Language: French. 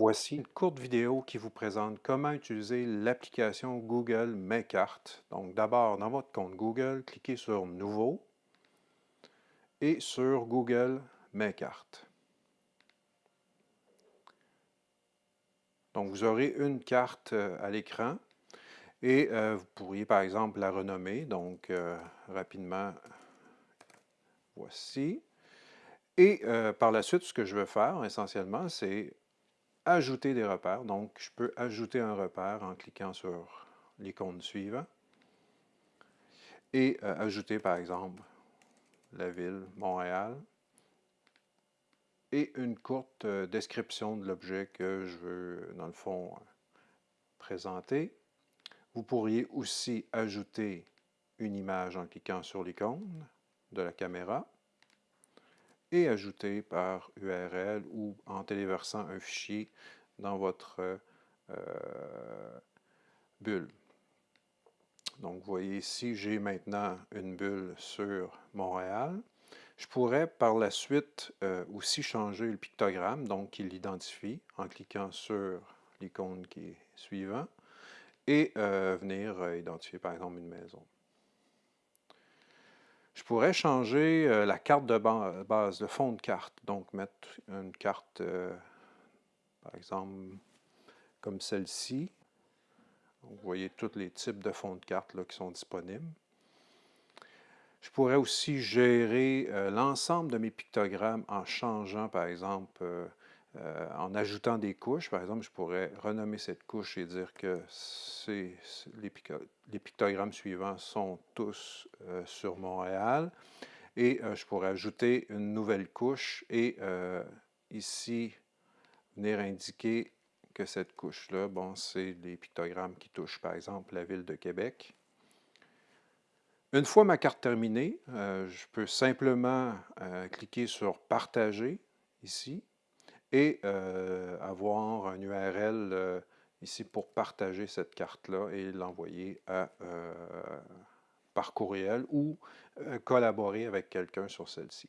Voici une courte vidéo qui vous présente comment utiliser l'application Google Mes. Donc d'abord, dans votre compte Google, cliquez sur « Nouveau » et sur Google Mes. Donc vous aurez une carte euh, à l'écran et euh, vous pourriez par exemple la renommer. Donc euh, rapidement, voici. Et par la suite, ce que je veux faire essentiellement, c'est ajouter des repères. Donc, je peux ajouter un repère en cliquant sur l'icône suivante et euh, ajouter, par exemple, la ville, Montréal, et une courte euh, description de l'objet que je veux, dans le fond, présenter. Vous pourriez aussi ajouter une image en cliquant sur l'icône de la caméra et ajouter par URL ou en téléversant un fichier dans votre euh, bulle. Donc, vous voyez ici, j'ai maintenant une bulle sur Montréal. Je pourrais par la suite euh, aussi changer le pictogramme, donc il l'identifie en cliquant sur l'icône qui est suivant et euh, venir identifier par exemple une maison. Pourrais changer euh, la carte de base, le fond de carte. Donc, mettre une carte, euh, par exemple, comme celle-ci. Vous voyez tous les types de fonds de carte qui sont disponibles. Je pourrais aussi gérer euh, l'ensemble de mes pictogrammes en changeant, par exemple, euh, en ajoutant des couches, par exemple, je pourrais renommer cette couche et dire que les, pictogrammes suivants sont tous euh, sur Montréal. Et euh, je pourrais ajouter une nouvelle couche et ici, venir indiquer que cette couche-là, bon, c'est les pictogrammes qui touchent, par exemple, la ville de Québec. Une fois ma carte terminée, je peux simplement cliquer sur « Partager » ici et euh, avoir un URL euh, ici pour partager cette carte-là et l'envoyer euh, par courriel ou collaborer avec quelqu'un sur celle-ci.